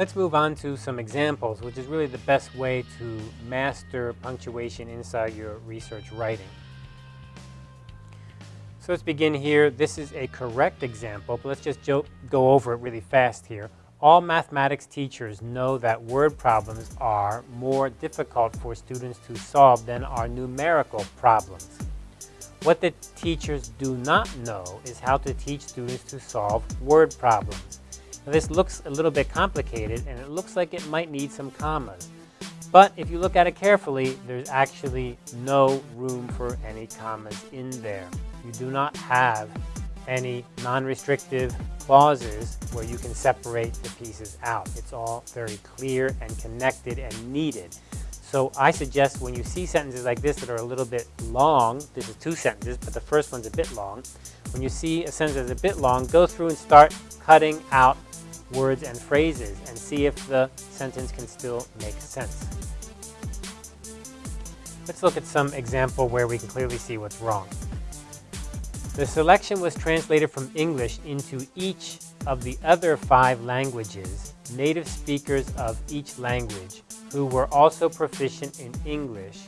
Let's move on to some examples, which is really the best way to master punctuation inside your research writing. So let's begin here. This is a correct example, but let's just go over it really fast here. All mathematics teachers know that word problems are more difficult for students to solve than are numerical problems. What the teachers do not know is how to teach students to solve word problems. This looks a little bit complicated and it looks like it might need some commas. But if you look at it carefully, there's actually no room for any commas in there. You do not have any non-restrictive clauses where you can separate the pieces out. It's all very clear and connected and needed. So I suggest when you see sentences like this that are a little bit long, this is two sentences, but the first one's a bit long. When you see a sentence that's a bit long, go through and start cutting out words and phrases and see if the sentence can still make sense. Let's look at some example where we can clearly see what's wrong. The selection was translated from English into each of the other five languages, native speakers of each language, who were also proficient in English,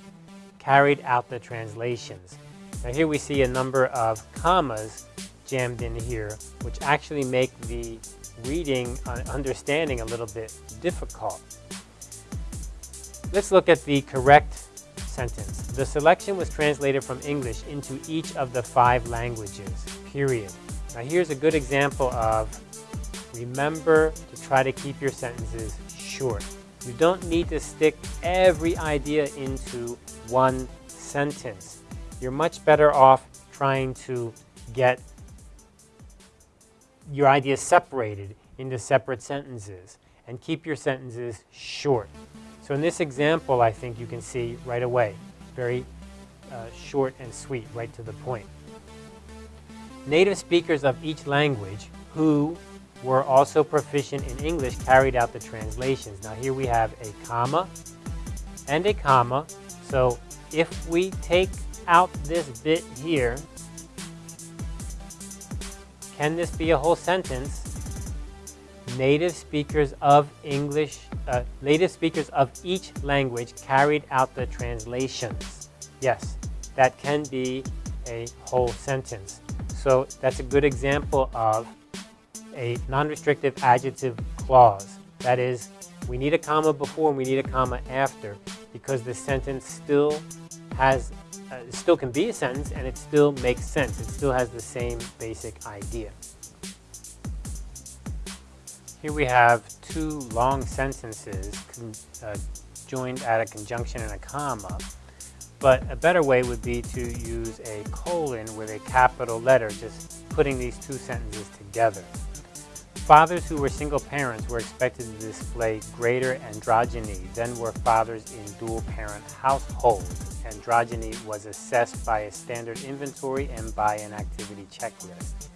carried out the translations. Now here we see a number of commas jammed in here, which actually make the reading and understanding a little bit difficult. Let's look at the correct sentence. The selection was translated from English into each of the five languages, period. Now here's a good example of remember to try to keep your sentences short. You don't need to stick every idea into one sentence. You're much better off trying to get your ideas separated into separate sentences and keep your sentences short. So in this example, I think you can see right away, very uh, short and sweet, right to the point. Native speakers of each language who were also proficient in English carried out the translations. Now here we have a comma and a comma. So if we take out this bit here, can this be a whole sentence? Native speakers of English, uh, native speakers of each language carried out the translations. Yes, that can be a whole sentence. So that's a good example of a non-restrictive adjective clause. That is, we need a comma before and we need a comma after because the sentence still has, uh, still can be a sentence and it still makes sense. It still has the same basic idea. Here we have two long sentences uh, joined at a conjunction and a comma. But a better way would be to use a colon with a capital letter, just putting these two sentences together. Fathers who were single parents were expected to display greater androgyny than were fathers in dual-parent households. Androgyny was assessed by a standard inventory and by an activity checklist.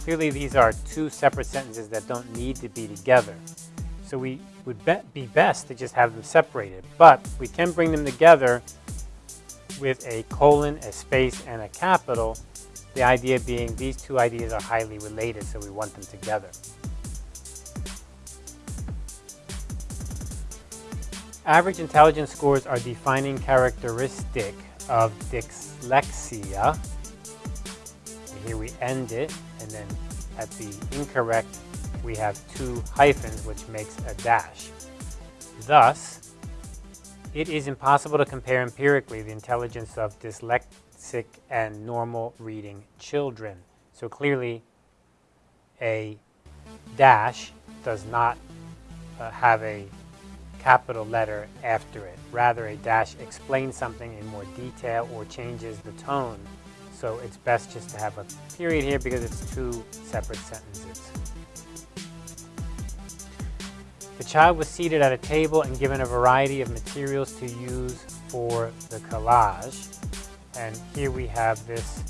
Clearly these are two separate sentences that don't need to be together. So we would be, be best to just have them separated. But we can bring them together with a colon, a space, and a capital. The idea being these two ideas are highly related, so we want them together. Average intelligence scores are defining characteristic of dyslexia. Here we end it, and then at the incorrect, we have two hyphens, which makes a dash. Thus, it is impossible to compare empirically the intelligence of dyslexic and normal reading children. So clearly, a dash does not uh, have a capital letter after it. Rather, a dash explains something in more detail or changes the tone. So it's best just to have a period here because it's two separate sentences. The child was seated at a table and given a variety of materials to use for the collage. And here we have this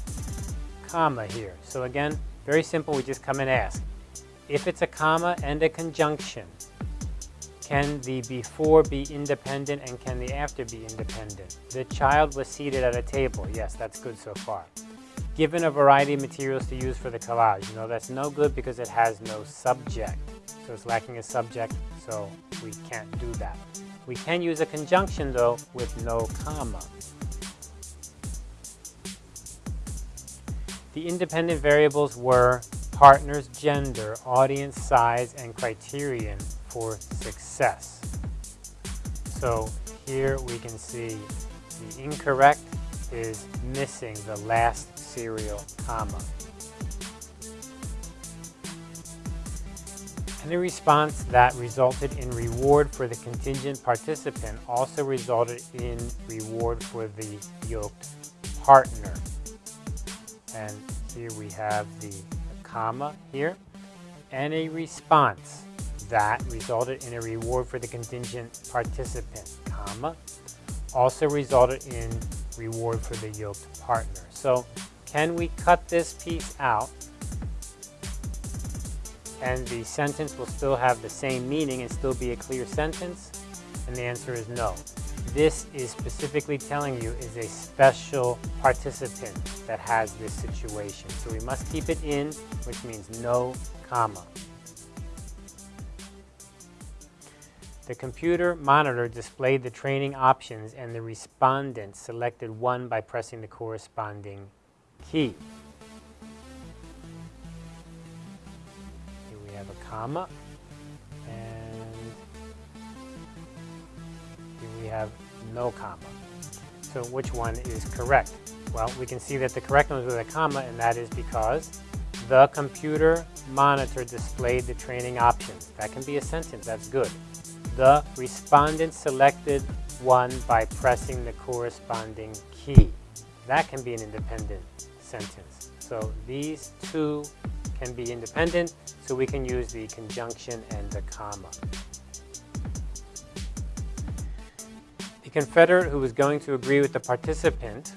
comma here. So again, very simple, we just come and ask. If it's a comma and a conjunction, can the before be independent and can the after be independent? The child was seated at a table. Yes, that's good so far. Given a variety of materials to use for the collage. Know, that's no good because it has no subject. So it's lacking a subject, so we can't do that. We can use a conjunction though with no comma. The independent variables were partner's gender, audience size, and criterion for success. So here we can see the incorrect is missing the last serial comma. Any response that resulted in reward for the contingent participant also resulted in reward for the yoked partner. And here we have the comma here, and a response that resulted in a reward for the contingent participant, comma, also resulted in reward for the yoked partner. So can we cut this piece out and the sentence will still have the same meaning and still be a clear sentence? And the answer is no. This is specifically telling you is a special participant that has this situation. So we must keep it in, which means no comma. The computer monitor displayed the training options and the respondent selected one by pressing the corresponding key. Here we have a comma and here we have no comma. So which one is correct? Well, we can see that the correct one is with a comma, and that is because the computer monitor displayed the training options. That can be a sentence, that's good. The respondent selected one by pressing the corresponding key. That can be an independent sentence. So these two can be independent, so we can use the conjunction and the comma. The Confederate who was going to agree with the participant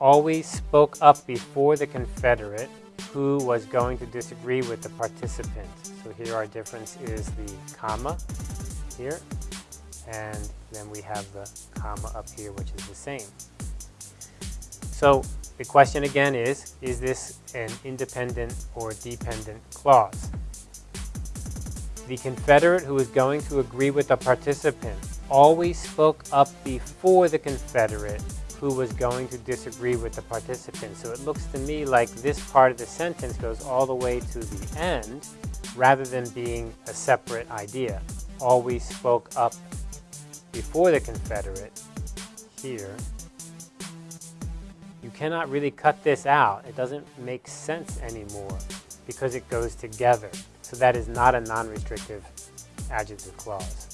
always spoke up before the Confederate who was going to disagree with the participant. So here our difference is the comma here, and then we have the comma up here, which is the same. So the question again is, is this an independent or dependent clause? The Confederate who is going to agree with the participant always spoke up before the Confederate who was going to disagree with the participant. So it looks to me like this part of the sentence goes all the way to the end rather than being a separate idea. Always spoke up before the Confederate here. You cannot really cut this out. It doesn't make sense anymore because it goes together. So that is not a non-restrictive adjective clause.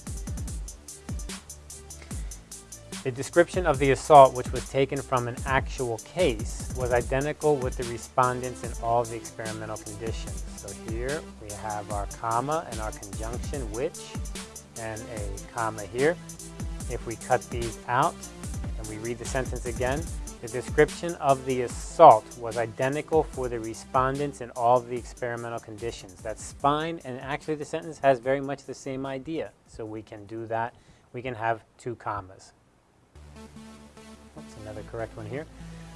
The description of the assault, which was taken from an actual case, was identical with the respondents in all the experimental conditions. So here we have our comma and our conjunction which, and a comma here. If we cut these out and we read the sentence again, the description of the assault was identical for the respondents in all the experimental conditions. That's fine, and actually the sentence has very much the same idea. So we can do that. We can have two commas. Oops, another correct one here.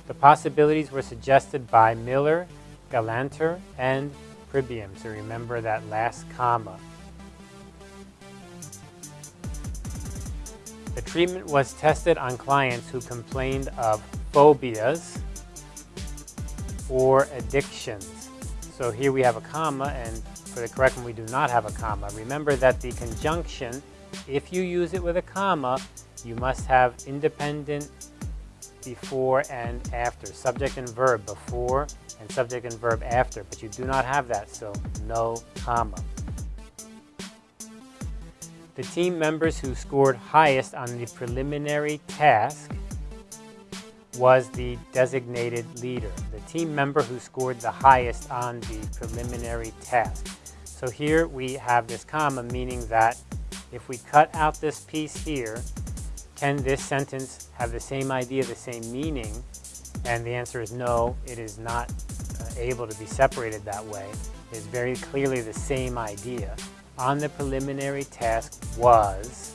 The possibilities were suggested by Miller, Galanter, and Pribram. So remember that last comma. The treatment was tested on clients who complained of phobias or addictions. So here we have a comma, and for the correct one, we do not have a comma. Remember that the conjunction, if you use it with a comma, you must have independent before and after, subject and verb before and subject and verb after, but you do not have that, so no comma. The team members who scored highest on the preliminary task was the designated leader, the team member who scored the highest on the preliminary task. So here we have this comma, meaning that if we cut out this piece here, can this sentence have the same idea, the same meaning? And the answer is no, it is not uh, able to be separated that way. It is very clearly the same idea. On the preliminary task was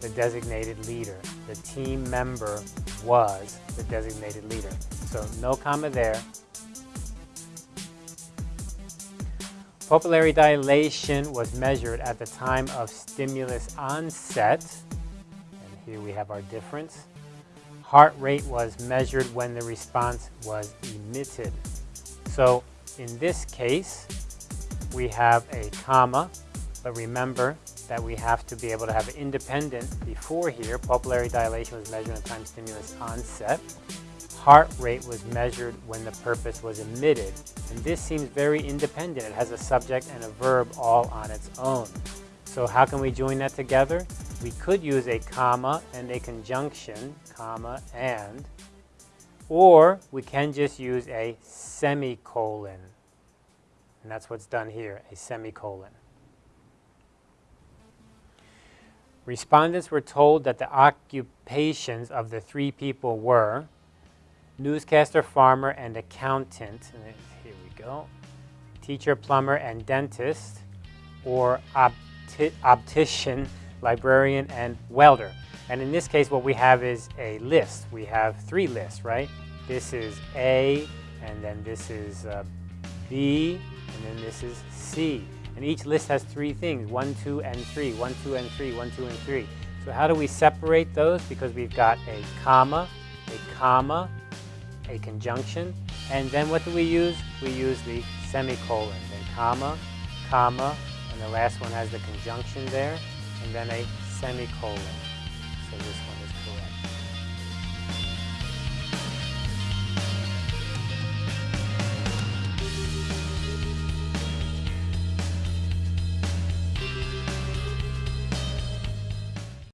the designated leader. The team member was the designated leader. So no comma there. Pupillary dilation was measured at the time of stimulus onset. Here we have our difference. Heart rate was measured when the response was emitted. So in this case, we have a comma, but remember that we have to be able to have independent before here. Pupillary dilation was measured at time stimulus onset. Heart rate was measured when the purpose was emitted. And this seems very independent. It has a subject and a verb all on its own. So how can we join that together? We could use a comma and a conjunction, comma and, or we can just use a semicolon. And that's what's done here, a semicolon. Respondents were told that the occupations of the three people were newscaster, farmer, and accountant. And here we go. Teacher, plumber, and dentist, or opti optician, librarian, and welder. And in this case, what we have is a list. We have three lists, right? This is A, and then this is uh, B, and then this is C. And each list has three things, one, two, and three, one, two, and three, one, two, and three. So how do we separate those? Because we've got a comma, a comma, a conjunction, and then what do we use? We use the semicolon, then comma, comma, and the last one has the conjunction there, and then a semicolon. So this one is correct.